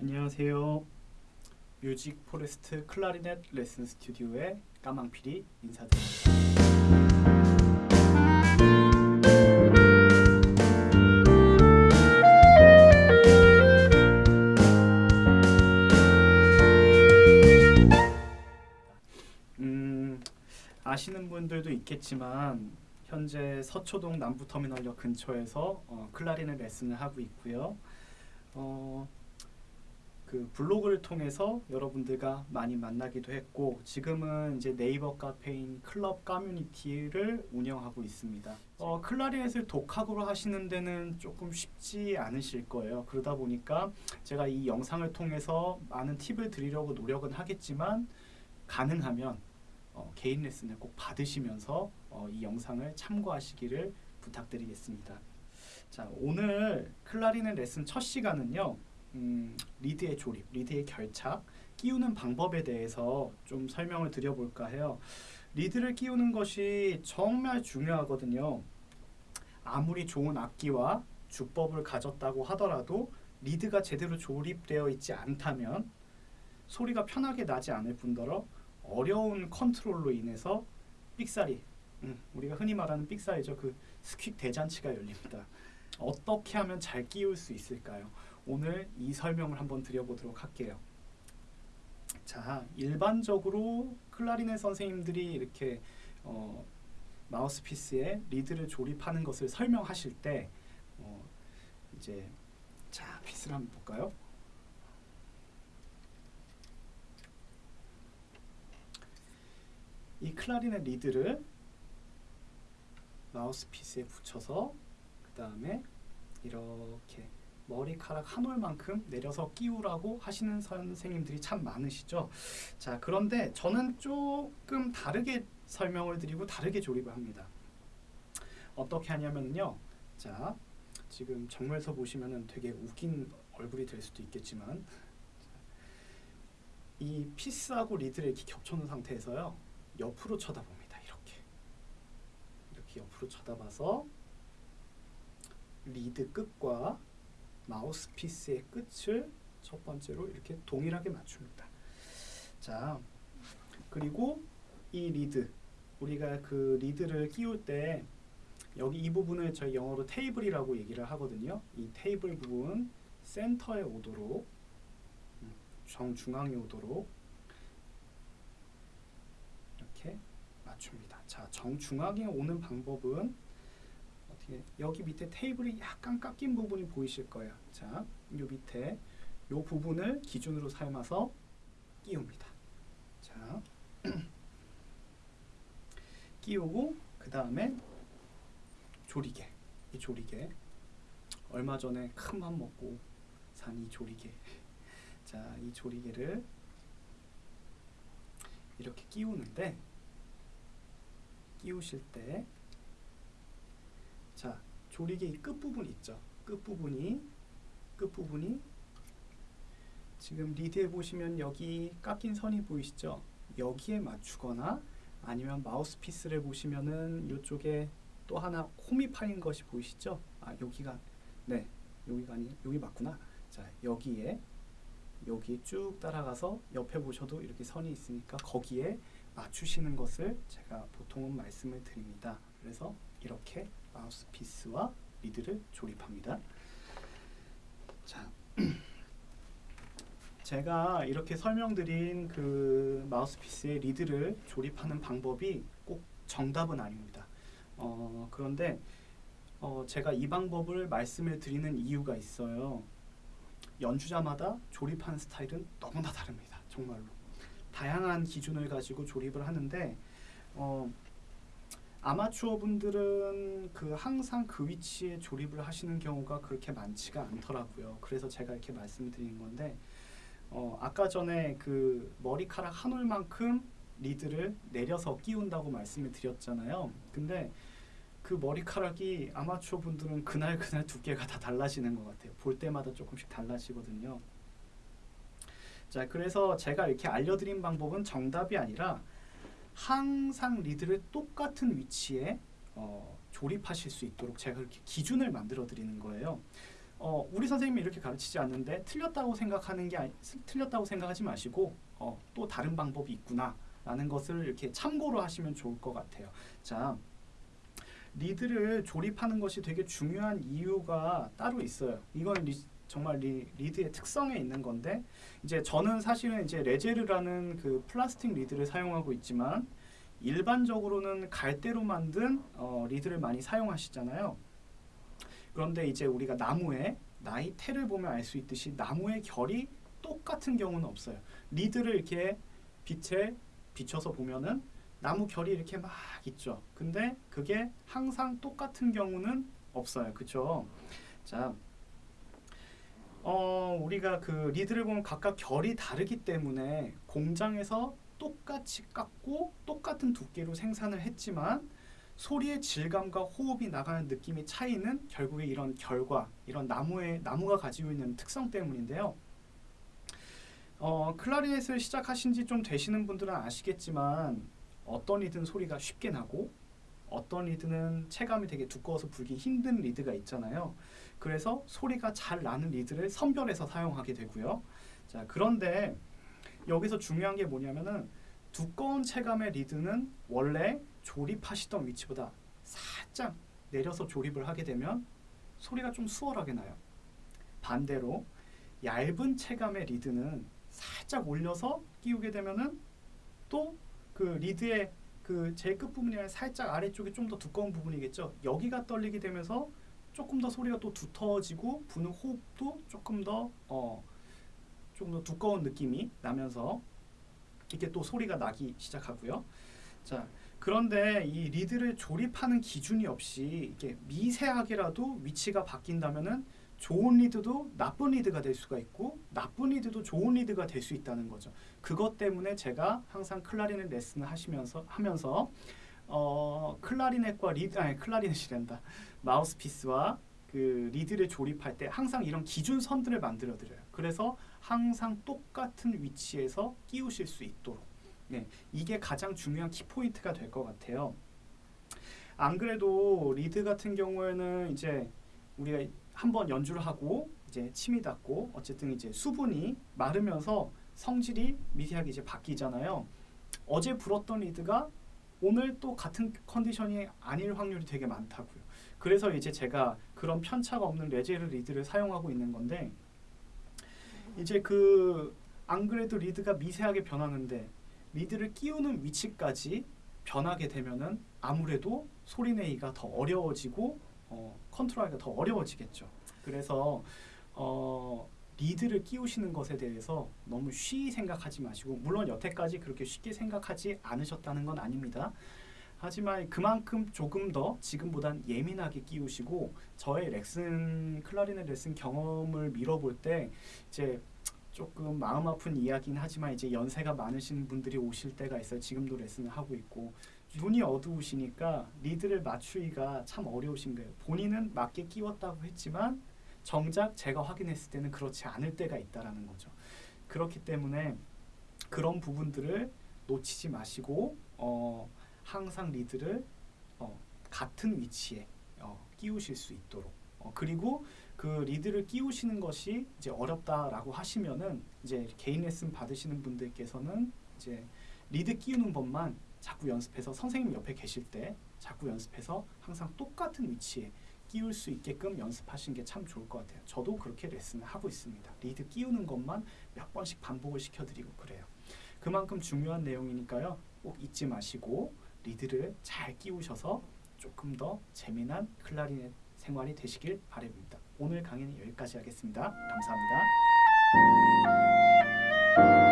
안녕하세요. Music Forest 클라리넷 레슨 스튜디오의 까망피리 인사드립니다. 음, 아시는 분들도 있겠지만 현재 서초동 남부터미널역 근처에서 어, 클라리넷 레슨을 하고 있고요. 어, 그 블로그를 통해서 여러분들과 많이 만나기도 했고 지금은 이제 네이버 카페인 클럽 커뮤니티를 운영하고 있습니다. 어, 클라리넷을 독학으로 하시는 데는 조금 쉽지 않으실 거예요. 그러다 보니까 제가 이 영상을 통해서 많은 팁을 드리려고 노력은 하겠지만 가능하면 어, 개인 레슨을 꼭 받으시면서 어, 이 영상을 참고하시기를 부탁드리겠습니다. 자 오늘 클라리넷 레슨 첫 시간은요. 음, 리드의 조립, 리드의 결착, 끼우는 방법에 대해서 좀 설명을 드려볼까 해요. 리드를 끼우는 것이 정말 중요하거든요. 아무리 좋은 악기와 주법을 가졌다고 하더라도 리드가 제대로 조립되어 있지 않다면 소리가 편하게 나지 않을 뿐더러 어려운 컨트롤로 인해서 삑사리, 음, 우리가 흔히 말하는 삑사리죠. 그 squeak 대잔치가 열립니다. 어떻게 하면 잘 끼울 수 있을까요? 오늘 이 설명을 한번 드려보도록 할게요. 자, 일반적으로 클라리넷 선생님들이 이렇게 어, 마우스피스에 리드를 조립하는 것을 설명하실 때 어, 이제 자 piece를 한번 볼까요? 이 클라리넷 리드를 마우스피스에 붙여서 그 다음에 이렇게 머리카락 한 올만큼 내려서 끼우라고 하시는 선생님들이 참 많으시죠. 자, 그런데 저는 조금 다르게 설명을 드리고 다르게 조립을 합니다. 어떻게 하냐면요. 자, 지금 정면에서 보시면은 되게 웃긴 얼굴이 될 수도 있겠지만 이 piece하고 리드를 이렇게 겹쳐놓은 상태에서요. 옆으로 쳐다봅니다. 이렇게. 이렇게 옆으로 쳐다봐서 리드 끝과 마우스피스의 끝을 첫 번째로 이렇게 동일하게 맞춥니다. 자, 그리고 이 리드 우리가 그 리드를 끼울 때 여기 이 부분을 저희 영어로 table이라고 얘기를 하거든요. 이 테이블 부분 센터에 오도록 음, 정중앙에 오도록 이렇게 맞춥니다. 자, 정중앙에 오는 방법은 여기 밑에 테이블이 약간 깎인 부분이 보이실 거예요. 자, 요 밑에 요 부분을 기준으로 삼아서 끼웁니다. 자, 끼우고 그 다음에 조리개, 이 조리개 얼마 전에 큰 맘 먹고 산 이 조리개. 자, 이 조리개를 이렇게 끼우는데 끼우실 때 자, 조리개 이 끝부분 있죠. 끝부분이 끝부분이 지금 리드에 보시면 여기 깎인 선이 보이시죠? 여기에 맞추거나 아니면 마우스피스를 보시면은 이쪽에 또 하나 홈이 파인 것이 보이시죠? 아, 여기가 네. 여기가 아니 여기 맞구나. 자, 여기에 여기 쭉 따라가서 옆에 보셔도 이렇게 선이 있으니까 거기에 맞추시는 것을 제가 보통은 말씀을 드립니다. 그래서 이렇게 마우스피스와 리드를 조립합니다. 자, 제가 이렇게 설명드린 그 마우스피스의 리드를 조립하는 방법이 꼭 정답은 아닙니다. 어, 그런데 어, 제가 이 방법을 말씀을 드리는 이유가 있어요. 연주자마다 조립하는 스타일은 너무나 다릅니다. 정말로. 다양한 기준을 가지고 조립을 하는데 어, 아마추어 분들은 그 항상 그 위치에 조립을 하시는 경우가 그렇게 많지가 않더라고요. 그래서 제가 이렇게 말씀드리는 건데 어, 아까 전에 그 머리카락 한 올만큼 리드를 내려서 끼운다고 말씀을 드렸잖아요. 근데 그 머리카락이 아마추어 분들은 그날 그날 두께가 다 달라지는 것 같아요. 볼 때마다 조금씩 달라지거든요. 자, 그래서 제가 이렇게 알려드린 방법은 정답이 아니라 항상 리드를 똑같은 위치에 어, 조립하실 수 있도록 제가 그렇게 기준을 만들어 드리는 거예요. 어, 우리 선생님이 이렇게 가르치지 않는데 틀렸다고 생각하는 게 아니, 스- 틀렸다고 생각하지 마시고 어, 또 다른 방법이 있구나 라는 것을 이렇게 참고로 하시면 좋을 것 같아요. 자, 리드를 조립하는 것이 되게 중요한 이유가 따로 있어요. 이건 리, 정말 리, 리드의 특성에 있는 건데 이제 저는 사실은 이제 Légère라는 그 플라스틱 리드를 사용하고 있지만 일반적으로는 갈대로 만든 어, 리드를 많이 사용하시잖아요. 그런데 이제 우리가 나무의 나이테를 보면 알 수 있듯이 나무의 결이 똑같은 경우는 없어요. 리드를 이렇게 빛에 비춰서 보면은 나무 결이 이렇게 막 있죠. 근데 그게 항상 똑같은 경우는 없어요. 그렇죠? 자, 어, 우리가 그 리드를 보면 각각 결이 다르기 때문에 공장에서 똑같이 깎고 똑같은 두께로 생산을 했지만 소리의 질감과 호흡이 나가는 느낌의 차이는 결국에 이런 결과, 이런 나무의 나무가 가지고 있는 특성 때문인데요. 어, 클라리넷을 시작하신 지 좀 되시는 분들은 아시겠지만 어떤 리드는 소리가 쉽게 나고 어떤 리드는 체감이 되게 두꺼워서 불기 힘든 리드가 있잖아요. 그래서 소리가 잘 나는 리드를 선별해서 사용하게 되고요. 자, 그런데 여기서 중요한 게 뭐냐면은 두꺼운 체감의 리드는 원래 조립하시던 위치보다 살짝 내려서 조립을 하게 되면 소리가 좀 수월하게 나요. 반대로 얇은 체감의 리드는 살짝 올려서 끼우게 되면은 또 그 리드의 그 제일 끝 부분이 아니라 살짝 아래쪽이 좀 더 두꺼운 부분이겠죠. 여기가 떨리게 되면서 조금 더 소리가 또 두터워지고 부는 호흡도 조금 더 어, 조금 더 두꺼운 느낌이 나면서 이렇게 또 소리가 나기 시작하고요. 자, 그런데 이 리드를 조립하는 기준이 없이 이렇게 미세하게라도 위치가 바뀐다면은 좋은 리드도 나쁜 리드가 될 수가 있고 나쁜 리드도 좋은 리드가 될 수 있다는 거죠. 그것 때문에 제가 항상 클라리넷 레슨을 하시면서 하면서 어, 클라리넷과 리드 아니 클라리넷이란다. 마우스피스와 그 리드를 조립할 때 항상 이런 기준 선들을 만들어 드려요. 그래서 항상 똑같은 위치에서 끼우실 수 있도록. 네, 이게 가장 중요한 키포인트가 될 것 같아요. 안 그래도 리드 같은 경우에는 이제 우리가 한번 연주를 하고 이제 침이 닿고 어쨌든 이제 수분이 마르면서 성질이 미세하게 이제 바뀌잖아요. 어제 불었던 리드가 오늘 또 같은 컨디션이 아닐 확률이 되게 많다고요. 그래서 이제 제가 그런 편차가 없는 Légère 리드를 사용하고 있는 건데 이제 그 안 그래도 리드가 미세하게 변하는데 리드를 끼우는 위치까지 변하게 되면은 아무래도 소리 내기가 더 어려워지고 어, 컨트롤하기가 더 어려워지겠죠. 그래서 어, 리드를 끼우시는 것에 대해서 너무 쉬이 생각하지 마시고 물론 여태까지 그렇게 쉽게 생각하지 않으셨다는 건 아닙니다. 하지만 그만큼 조금 더 지금보단 예민하게 끼우시고 저의 레슨 클라리넷 레슨 경험을 밀어볼 때 이제 조금 마음 아픈 이야기는 하지만 이제 연세가 많으신 분들이 오실 때가 있어요. 지금도 레슨을 하고 있고 눈이 어두우시니까 리드를 맞추기가 참 어려우신 거예요. 본인은 맞게 끼웠다고 했지만 정작 제가 확인했을 때는 그렇지 않을 때가 있다라는 거죠. 그렇기 때문에 그런 부분들을 놓치지 마시고 어, 항상 리드를 어, 같은 위치에 어, 끼우실 수 있도록 어, 그리고 그 리드를 끼우시는 것이 이제 어렵다라고 하시면은 이제 개인 레슨 받으시는 분들께서는 이제 리드 끼우는 법만 자꾸 연습해서 선생님 옆에 계실 때 자꾸 연습해서 항상 똑같은 위치에 끼울 수 있게끔 연습하시는 게 참 좋을 것 같아요. 저도 그렇게 레슨을 하고 있습니다. 리드 끼우는 것만 몇 번씩 반복을 시켜드리고 그래요. 그만큼 중요한 내용이니까요. 꼭 잊지 마시고 리드를 잘 끼우셔서 조금 더 재미난 클라리넷 생활이 되시길 바랍니다. 오늘 강의는 여기까지 하겠습니다. 감사합니다.